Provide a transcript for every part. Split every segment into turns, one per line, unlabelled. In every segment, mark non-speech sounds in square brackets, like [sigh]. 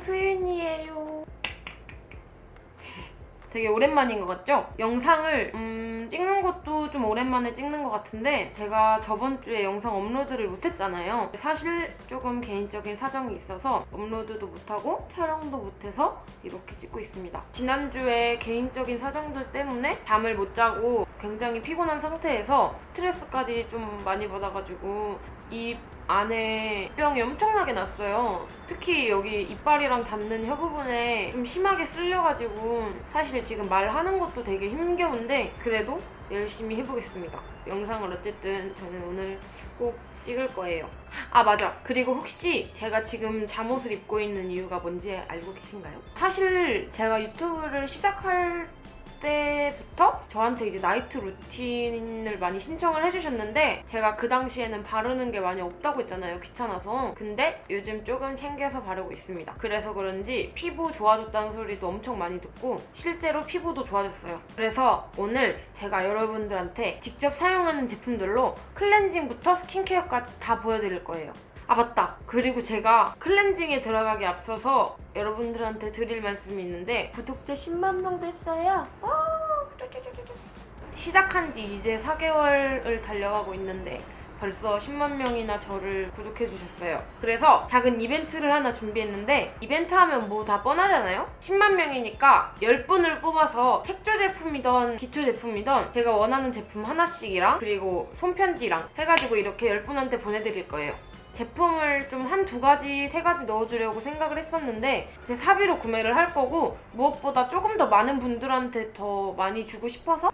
소윤이에요. 되게 오랜만인 것 같죠? 영상을 음, 찍는 것도 좀 오랜만에 찍는 것 같은데 제가 저번 주에 영상 업로드를 못했잖아요. 사실 조금 개인적인 사정이 있어서 업로드도 못하고 촬영도 못해서 이렇게 찍고 있습니다. 지난주에 개인적인 사정들 때문에 잠을 못 자고 굉장히 피곤한 상태에서 스트레스까지 좀 많이 받아가지고 이 안에 병이 엄청나게 났어요. 특히 여기 이빨이랑 닿는 혀 부분에 좀 심하게 쓸려가지고 사실 지금 말하는 것도 되게 힘겨운데 그래도 열심히 해보겠습니다. 영상을 어쨌든 저는 오늘 꼭 찍을 거예요. 아 맞아. 그리고 혹시 제가 지금 잠옷을 입고 있는 이유가 뭔지 알고 계신가요? 사실 제가 유튜브를 시작할 때부터 저한테 이제 나이트 루틴을 많이 신청을 해주셨는데 제가 그 당시에는 바르는 게 많이 없다고 했잖아요 귀찮아서. 근데 요즘 조금 챙겨서 바르고 있습니다. 그래서 그런지 피부 좋아졌다는 소리도 엄청 많이 듣고 실제로 피부도 좋아졌어요. 그래서 오늘 제가 여러분들한테 직접 사용하는 제품들로 클렌징부터 스킨케어까지 다 보여드릴 거예요 아 맞다 그리고 제가 클렌징에 들어가기 앞서서 여러분들한테 드릴 말씀이 있는데 구독자 10만 명 됐어요 시작한 지 이제 4개월을 달려가고 있는데 벌써 10만 명이나 저를 구독해 주셨어요. 그래서 작은 이벤트를 하나 준비했는데 이벤트 하면 뭐 다 뻔하잖아요? 10만 명이니까 10분을 뽑아서 색조 제품이던 기초 제품이던 제가 원하는 제품 하나씩이랑 그리고 손편지랑 해가지고 이렇게 10분한테 보내드릴 거예요. 제품을 좀 한 두 가지, 세 가지 넣어주려고 생각을 했었는데 제 사비로 구매를 할 거고 무엇보다 조금 더 많은 분들한테 더 많이 주고 싶어서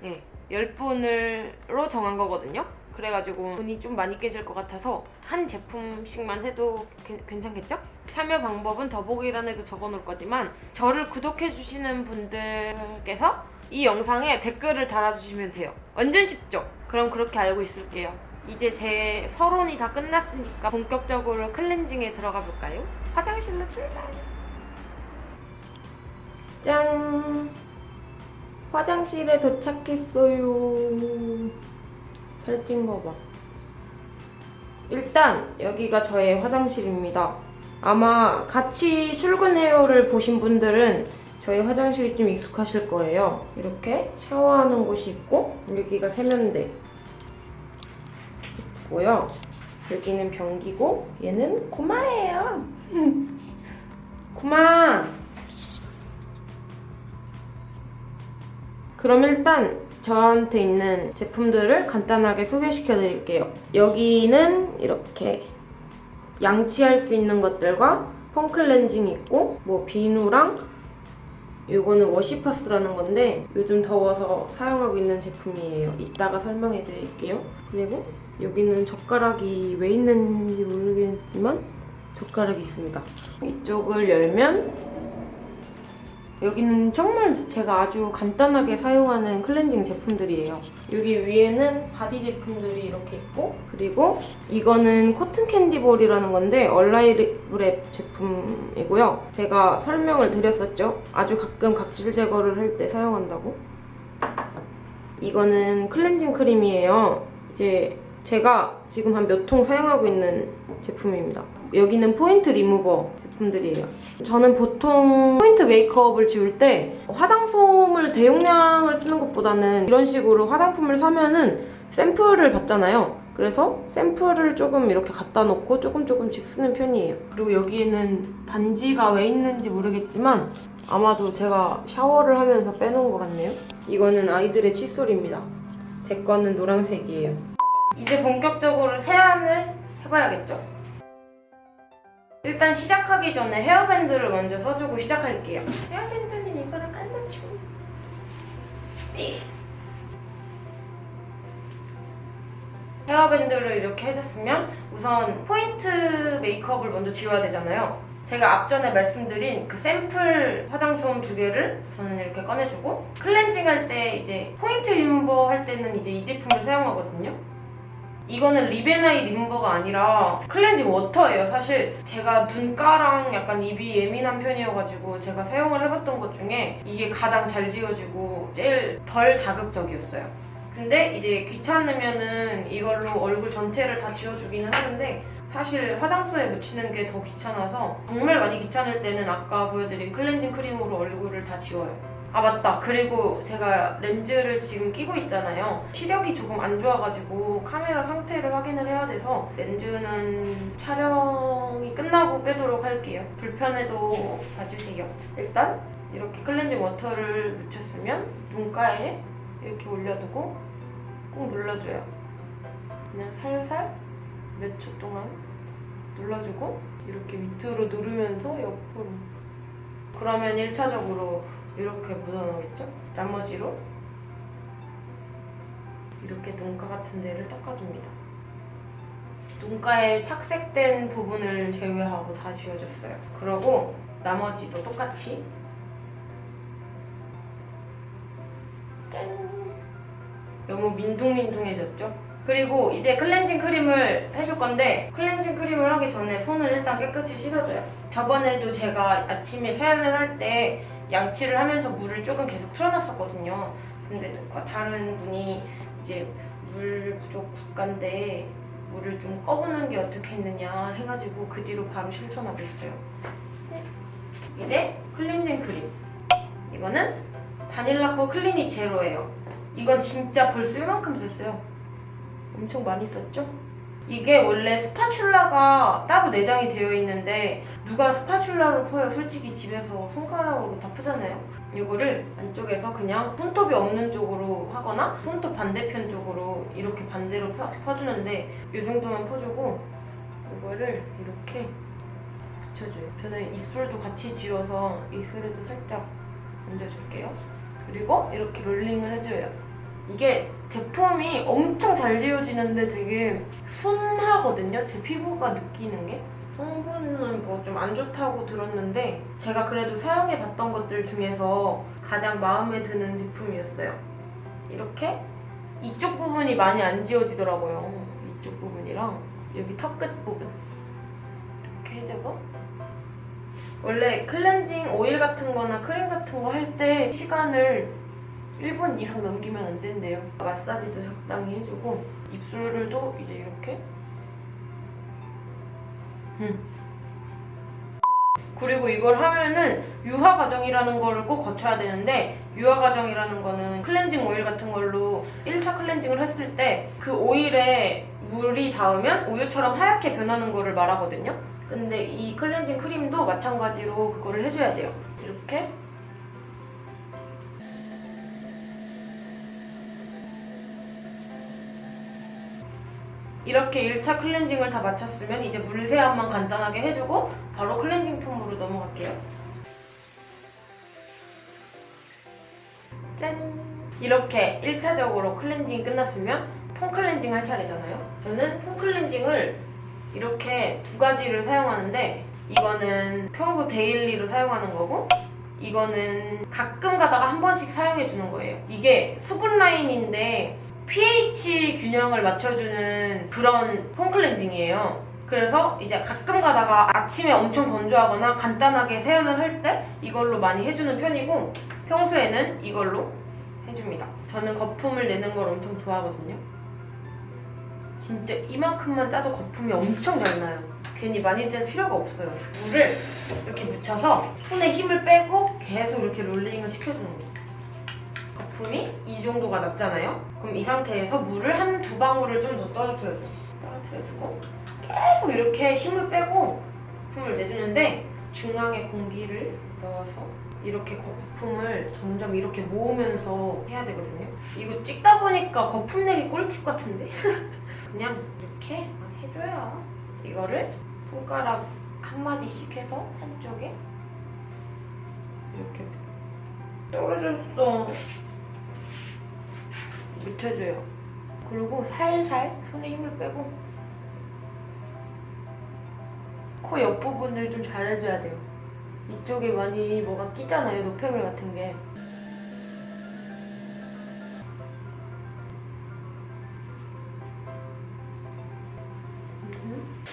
네, 10분으로 정한 거거든요. 그래가지고 돈이 좀 많이 깨질 것 같아서 한 제품씩만 해도 게- 괜찮겠죠? 참여 방법은 더보기란에도 적어놓을 거지만 저를 구독해주시는 분들께서 이 영상에 댓글을 달아주시면 돼요. 완전 쉽죠? 그럼 그렇게 알고 있을게요. 이제 제 서론이 다 끝났으니까 본격적으로 클렌징에 들어가 볼까요? 화장실로 출발! 짠! 화장실에 도착했어요. 살찐 거 봐. 일단 여기가 저의 화장실입니다. 아마 같이 출근해요를 보신 분들은 저희 화장실이 좀 익숙하실 거예요. 이렇게 샤워하는 곳이 있고 여기가 세면대 있고요. 여기는 변기고 얘는 구마예요. 구마! 그럼 일단 저한테 있는 제품들을 간단하게 소개시켜 드릴게요. 여기는 이렇게 양치할 수 있는 것들과 폼 클렌징 있고 뭐 비누랑 이거는 워시파스라는 건데 요즘 더워서 사용하고 있는 제품이에요. 이따가 설명해 드릴게요. 그리고 여기는 젓가락이 왜 있는지 모르겠지만 젓가락이 있습니다. 이쪽을 열면 여기는 정말 제가 아주 간단하게 사용하는 클렌징 제품들이에요. 여기 위에는 body 제품들이 이렇게 있고 그리고 이거는 cotton candy ball이라는 건데 얼라이브랩 제품이고요. 제가 설명을 드렸었죠. 아주 가끔 각질 제거를 할 때 사용한다고. 이거는 클렌징 크림이에요. 이제 제가 지금 한 몇 통 사용하고 있는 제품입니다. 여기는 포인트 리무버 제품들이에요. 저는 보통 포인트 메이크업을 지울 때 화장솜을 대용량을 쓰는 것보다는 이런 식으로 화장품을 사면은 샘플을 받잖아요. 그래서 샘플을 조금 이렇게 갖다 놓고 조금 조금씩 쓰는 편이에요. 그리고 여기에는 반지가 왜 있는지 모르겠지만 아마도 제가 샤워를 하면서 빼놓은 것 같네요. 이거는 아이들의 칫솔입니다. 제 거는 노란색이에요. 이제 본격적으로 세안을 해봐야겠죠? 일단 시작하기 전에 헤어밴드를 먼저 써주고 시작할게요. 헤어밴드는 이거랑 깔맞춤. 헤어밴드를 이렇게 해줬으면 우선 포인트 메이크업을 먼저 지워야 되잖아요. 제가 앞전에 말씀드린 그 샘플 화장솜 두 개를 저는 이렇게 꺼내주고 클렌징 할 때 이제 포인트 리무버 할 때는 이제 이 제품을 사용하거든요. 이거는 리베나이 리무버가 아니라 클렌징 워터예요 사실 제가 눈가랑 약간 입이 예민한 편이어가지고 제가 사용을 해봤던 것 중에 이게 가장 잘 지워지고 제일 덜 자극적이었어요 근데 이제 귀찮으면은 이걸로 얼굴 전체를 다 지워주기는 하는데 사실 화장솜에 묻히는 게 더 귀찮아서 정말 많이 귀찮을 때는 아까 보여드린 클렌징 크림으로 얼굴을 다 지워요. 아 맞다. 그리고 제가 렌즈를 지금 끼고 있잖아요. 시력이 조금 안 좋아가지고 카메라 상태를 확인을 해야 돼서 렌즈는 촬영이 끝나고 빼도록 할게요. 불편해도 봐주세요. 일단 이렇게 클렌징 워터를 묻혔으면 눈가에 이렇게 올려두고 꾹 눌러줘요. 그냥 살살 몇 초 동안 눌러주고 이렇게 밑으로 누르면서 옆으로. 그러면 1차적으로 이렇게 묻어나오겠죠? 나머지로 이렇게 눈가 같은 데를 닦아줍니다. 눈가에 착색된 부분을 제외하고 다 지워줬어요. 그러고 나머지도 똑같이 짠! 너무 민둥민둥해졌죠? 그리고 이제 클렌징 크림을 해줄 건데 클렌징 크림을 하기 전에 손을 일단 깨끗이 씻어줘요. 저번에도 제가 아침에 세안을 할 때 양치를 하면서 물을 조금 계속 틀어놨었거든요. 근데 다른 분이 이제 물 부족 국가인데 물을 좀 꺼보는 게 어떻게 했느냐 해가지고 그 뒤로 바로 실천하고 있어요. 이제 클렌징 크림. 이거는 바닐라코 Clean It Zero예요. 이건 진짜 벌써 이만큼 썼어요. 엄청 많이 썼죠? 이게 원래 spatula가 따로 내장이 되어 있는데 누가 spatula로 퍼요? 솔직히 집에서 손가락으로 다 푸잖아요. 이거를 안쪽에서 그냥 손톱이 없는 쪽으로 하거나 손톱 반대편 쪽으로 이렇게 반대로 펴, 퍼주는데 이 정도만 퍼주고 이거를 이렇게 붙여줘요. 저는 입술도 같이 지워서 입술에도 살짝 얹어줄게요. 그리고 이렇게 롤링을 해줘요. 이게 제품이 엄청 잘 지워지는데 되게 순하거든요. 제 피부가 느끼는 게. 성분은 뭐 좀 안 좋다고 들었는데 제가 그래도 사용해봤던 것들 중에서 가장 마음에 드는 제품이었어요. 이렇게 이쪽 부분이 많이 안 지워지더라고요. 이쪽 부분이랑 여기 턱 끝 부분 이렇게 해주고 원래 클렌징 오일 같은 거나 크림 같은 거 할 때 시간을 1분 이상 넘기면 안 된대요. 마사지도 적당히 해주고 입술을도 이제 이렇게 음. 그리고 이걸 하면은 유화 과정이라는 거를 꼭 거쳐야 되는데 유화 과정이라는 거는 클렌징 오일 같은 걸로 1차 클렌징을 했을 때 그 오일에 물이 닿으면 우유처럼 하얗게 변하는 거를 말하거든요. 근데 이 클렌징 크림도 마찬가지로 그거를 해줘야 돼요. 이렇게 이렇게 1차 클렌징을 다 마쳤으면 이제 물세안만 간단하게 해주고 바로 클렌징 폼으로 넘어갈게요. 짠! 이렇게 1차적으로 클렌징이 끝났으면 폼 클렌징 할 차례잖아요. 저는 폼 클렌징을 이렇게 두 가지를 사용하는데 이거는 평소 daily로 사용하는 거고 이거는 가끔 가다가 한 번씩 사용해 주는 거예요. 이게 수분 라인인데 pH 균형을 맞춰주는 그런 폼 클렌징이에요. 그래서 이제 가끔 가다가 아침에 엄청 건조하거나 간단하게 세안을 할 때 이걸로 많이 해주는 편이고 평소에는 이걸로 해줍니다. 저는 거품을 내는 걸 엄청 좋아하거든요. 진짜 이만큼만 짜도 거품이 엄청 잘 나요. 괜히 많이 짤 필요가 없어요. 물을 이렇게 묻혀서 손에 힘을 빼고 계속 이렇게 롤링을 시켜주는 거예요. 거품이 이 정도가 났잖아요. 그럼 이 상태에서 물을 한 두 방울을 좀 더 떨어뜨려줘. 떨어뜨려주고 계속 이렇게 힘을 빼고 거품을 내주는데 중앙에 공기를 넣어서 이렇게 거품을 점점 이렇게 모으면서 해야 되거든요. 이거 찍다 보니까 거품 내기 꿀팁 같은데? [laughs] 그냥 이렇게 해줘야 이거를 손가락 한 마디씩 해서 한쪽에 이렇게 떨어졌어. 묻혀줘요. 그리고 살살 손에 힘을 빼고 코 옆부분을 좀 잘해줘야 돼요. 이쪽에 많이 뭐가 끼잖아요. 노폐물 같은 게. 음.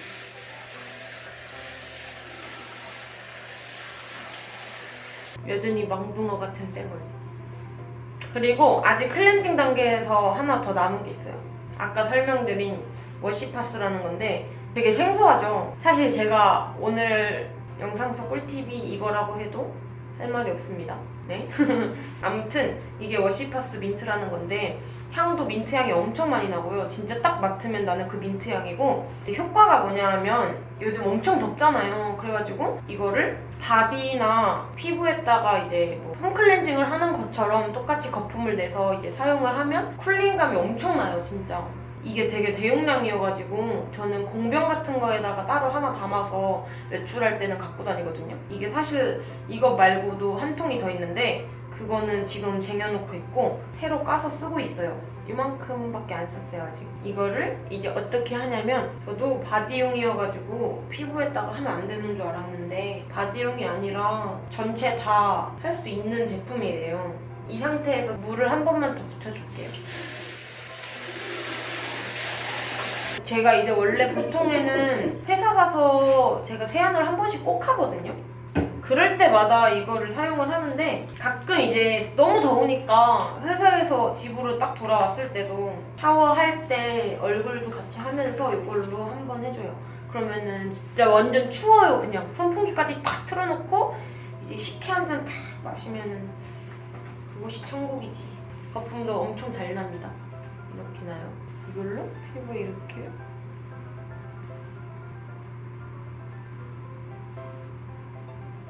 여전히 망둥어 같은 쌩얼. 그리고 아직 클렌징 단계에서 하나 더 남은 게 있어요. 아까 설명드린 워시파스라는 건데 되게 생소하죠? 사실 제가 오늘 영상 속 꿀팁이 이거라고 해도 할 말이 없습니다. 네? [laughs] 아무튼 이게 워시파스 민트라는 건데 향도 민트 향이 엄청 많이 나고요. 진짜 딱 맡으면 나는 그 민트 향이고 효과가 뭐냐 하면 요즘 엄청 덥잖아요. 그래가지고 이거를 바디나 피부에다가 이제 뭐 폼클렌징을 하는 것처럼 똑같이 거품을 내서 이제 사용을 하면 cooling감이 엄청나요, 진짜. 이게 되게 대용량이어가지고 저는 공병 같은 거에다가 따로 하나 담아서 외출할 때는 갖고 다니거든요. 이게 사실 이것 말고도 한 통이 더 있는데 그거는 지금 쟁여놓고 있고 새로 까서 쓰고 있어요. 이만큼밖에 안 썼어요 아직. 이거를 이제 어떻게 하냐면 저도 바디용이어가지고 피부에다가 하면 안 되는 줄 알았는데 바디용이 아니라 전체 다 할 수 있는 제품이래요. 이 상태에서 물을 한 번만 더 붙여줄게요. 제가 이제 원래 보통에는 회사 가서 제가 세안을 한 번씩 꼭 하거든요. 그럴 때마다 이거를 사용을 하는데 가끔 이제 너무 더우니까 회사에서 집으로 딱 돌아왔을 때도 샤워할 때 얼굴도 같이 하면서 이걸로 한번 해줘요. 그러면은 진짜 완전 추워요 그냥 선풍기까지 딱 틀어놓고 이제 식혜 한잔딱 마시면은 그곳이 천국이지. 거품도 엄청 잘 납니다. 이렇게 나요. 이걸로 피부에 이렇게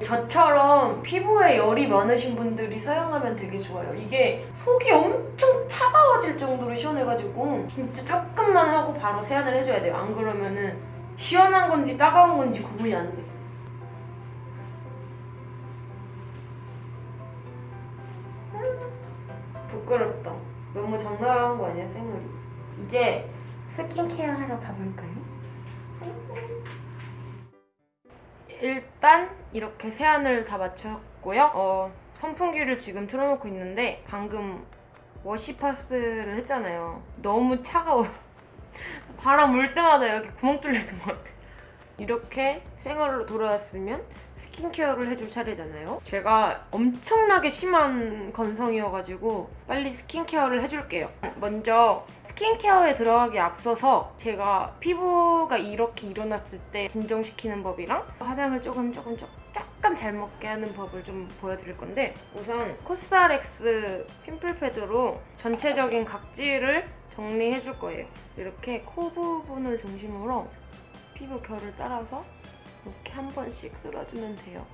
저처럼 피부에 열이 많으신 분들이 사용하면 되게 좋아요. 이게 속이 엄청 차가워질 정도로 시원해가지고 진짜 조금만 하고 바로 세안을 해줘야 돼요. 안 그러면은 시원한 건지 따가운 건지 구분이 안 돼. 부끄럽다. 너무 장난하는 거 아니야, 생얼이? 이제 스킨케어 하러 가볼까요? 일단 이렇게 세안을 다 마쳤고요. 어, 선풍기를 지금 틀어놓고 있는데 방금 워시파스를 했잖아요. 너무 차가워요. [laughs] 바람 물 때마다 여기 구멍 뚫리는 것 같아. 이렇게 생얼로 돌아왔으면 스킨케어를 해줄 차례잖아요. 제가 엄청나게 심한 건성이어가지고 빨리 스킨케어를 해줄게요. 먼저 스킨케어에 들어가기 앞서서 제가 피부가 이렇게 일어났을 때 진정시키는 법이랑 화장을 조금 조금 조금 잘 먹게 하는 법을 좀 보여드릴 건데 우선 코스알엑스 핀플 패드로 전체적인 각질을 정리해줄 거예요. 이렇게 코 부분을 중심으로 피부 결을 따라서 이렇게 한 번씩 쓸어주면 돼요.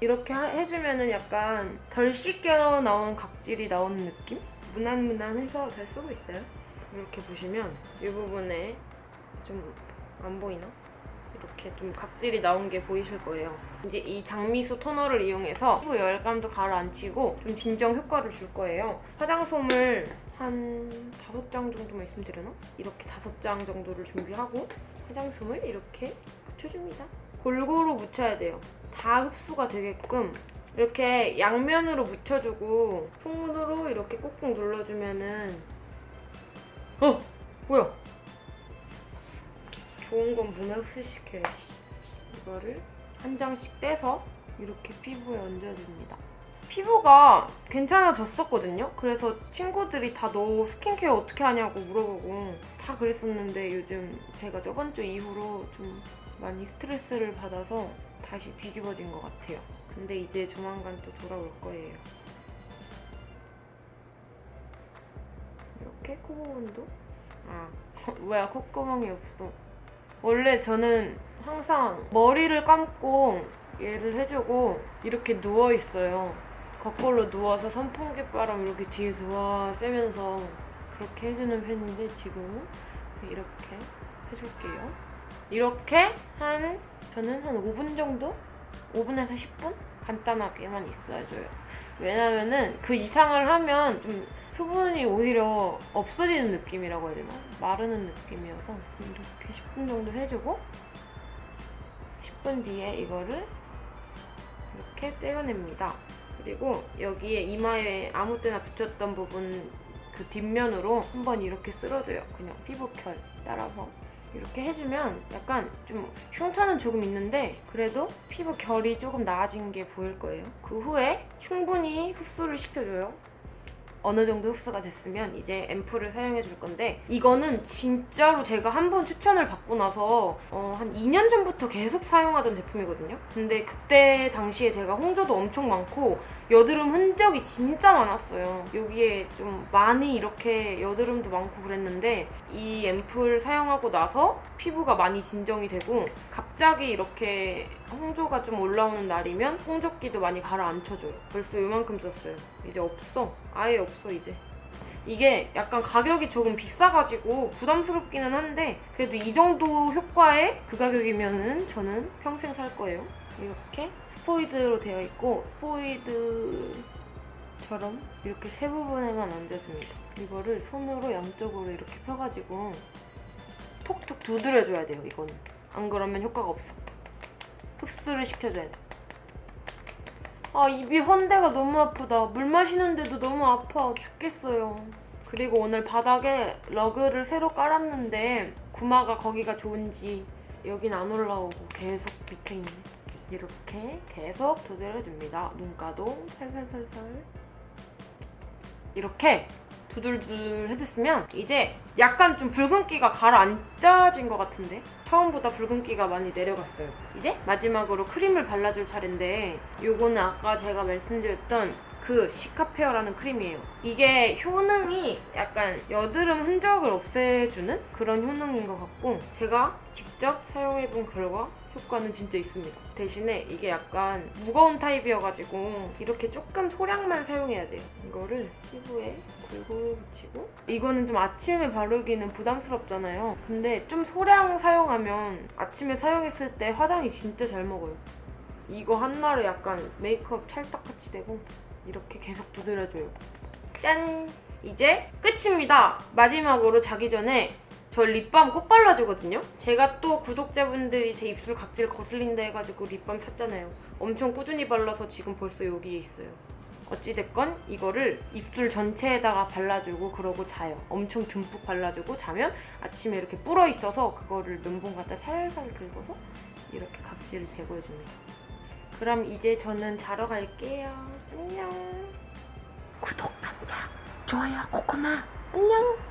이렇게 하- 해주면 은 약간 덜 씻겨 나온 각질이 나오는 느낌? 무난무난해서 잘 쓰고 있어요. 이렇게 보시면 이 부분에 좀 안 보이나? 이렇게 좀 각질이 나온 게 보이실 거예요. 이제 이 장미수 토너를 이용해서 피부 열감도 가라앉히고 좀 진정 효과를 줄 거예요. 화장솜을 한 다섯 장 정도만 있으면 되려나? 이렇게 다섯 장 정도를 준비하고 화장솜을 이렇게 묻혀줍니다. 골고루 묻혀야 돼요. 다 흡수가 되게끔 이렇게 양면으로 묻혀주고 손으로 이렇게 꾹꾹 눌러주면은 어! 뭐야? 좋은 건 문에 흡수시켜야지. 이거를 한 장씩 떼서 이렇게 피부에 얹어줍니다. 피부가 괜찮아졌었거든요. 그래서 친구들이 다 너 스킨케어 어떻게 하냐고 물어보고 다 그랬었는데 요즘 제가 저번 주 이후로 좀 많이 스트레스를 받아서 다시 뒤집어진 것 같아요. 근데 이제 조만간 또 돌아올 거예요. 이렇게 코 부분도 아 [laughs] 뭐야 콧구멍이 없어. 원래 저는 항상 머리를 감고 얘를 해주고 이렇게 누워 있어요. 거꾸로 누워서 선풍기 바람 이렇게 뒤에서 와 쐬면서 그렇게 해주는 편인데 지금은 이렇게 해줄게요. 이렇게 한 저는 한 5분 정도? 5분에서 10분? 간단하게만 있어줘요. 왜냐면은 그 이상을 하면 좀 수분이 오히려 없어지는 느낌이라고 해야 되나? 마르는 느낌이어서 이렇게 10분 정도 해주고 10분 뒤에 이거를 이렇게 떼어냅니다. 그리고 여기에 이마에 아무 때나 붙였던 부분 그 뒷면으로 한번 이렇게 쓸어줘요. 그냥 피부결 따라서. 이렇게 해주면 약간 좀 흉터는 조금 있는데 그래도 피부 결이 조금 나아진 게 보일 거예요. 그 후에 충분히 흡수를 시켜줘요. 어느 정도 흡수가 됐으면 이제 앰플을 사용해 줄 건데 이거는 진짜로 제가 한 번 추천을 받고 나서 어, 한 2년 전부터 계속 사용하던 제품이거든요. 근데 그때 당시에 제가 홍조도 엄청 많고 여드름 흔적이 진짜 많았어요. 여기에 좀 많이 이렇게 여드름도 많고 그랬는데 이 앰플 사용하고 나서 피부가 많이 진정이 되고 갑자기 이렇게 홍조가 좀 올라오는 날이면 홍조기도 많이 가라앉혀줘요. 벌써 요만큼 썼어요. 이제 없어. 아예 없어 이제. 이게 약간 가격이 조금 비싸가지고 부담스럽기는 한데 그래도 이 정도 효과에 그 가격이면은 저는 평생 살 거예요. 이렇게 스포이드로 되어 있고 스포이드처럼 이렇게 세 부분에만 얹어줍니다. 이거를 손으로 양쪽으로 이렇게 펴가지고 톡톡 두드려줘야 돼요. 이거는 안 그러면 효과가 없어. 흡수를 시켜줘야 돼. 아 입이 헌데가 너무 아프다. 물 마시는데도 너무 아파 죽겠어요. 그리고 오늘 바닥에 러그를 새로 깔았는데 구마가 거기가 좋은지 여긴 안 올라오고 계속 밑에 있네. 이렇게 계속 두드려줍니다. 눈가도 살살살살 이렇게 두들두들 해줬으면 이제 약간 좀 붉은기가 가라앉아진 것 같은데 처음보다 붉은기가 많이 내려갔어요. 이제 마지막으로 크림을 발라줄 차례인데 요거는 아까 제가 말씀드렸던 그 시카페어라는 크림이에요. 이게 효능이 약간 여드름 흔적을 없애주는 그런 효능인 것 같고 제가 직접 사용해본 결과 효과는 진짜 있습니다. 대신에 이게 약간 무거운 타입이어가지고 이렇게 조금 소량만 사용해야 돼요. 이거를 피부에 골고루 붙이고 이거는 좀 아침에 바르기는 부담스럽잖아요. 근데 좀 소량 사용하면 아침에 사용했을 때 화장이 진짜 잘 먹어요. 이거 하나로 약간 메이크업 찰떡같이 되고 이렇게 계속 두드려줘요. 짠! 이제 끝입니다. 마지막으로 자기 전에 저 립밤 꼭 발라주거든요. 제가 또 구독자분들이 제 입술 각질 거슬린다 해가지고 립밤 샀잖아요. 엄청 꾸준히 발라서 지금 벌써 여기에 있어요. 어찌됐건 이거를 입술 전체에다가 발라주고 그러고 자요. 엄청 듬뿍 발라주고 자면 아침에 이렇게 불어 있어서 그거를 면봉 갖다 살살 긁어서 이렇게 각질을 제거해줍니다. 그럼 이제 저는 자러 갈게요. 안녕. 구독, 감자, 좋아요, 고구마. 안녕.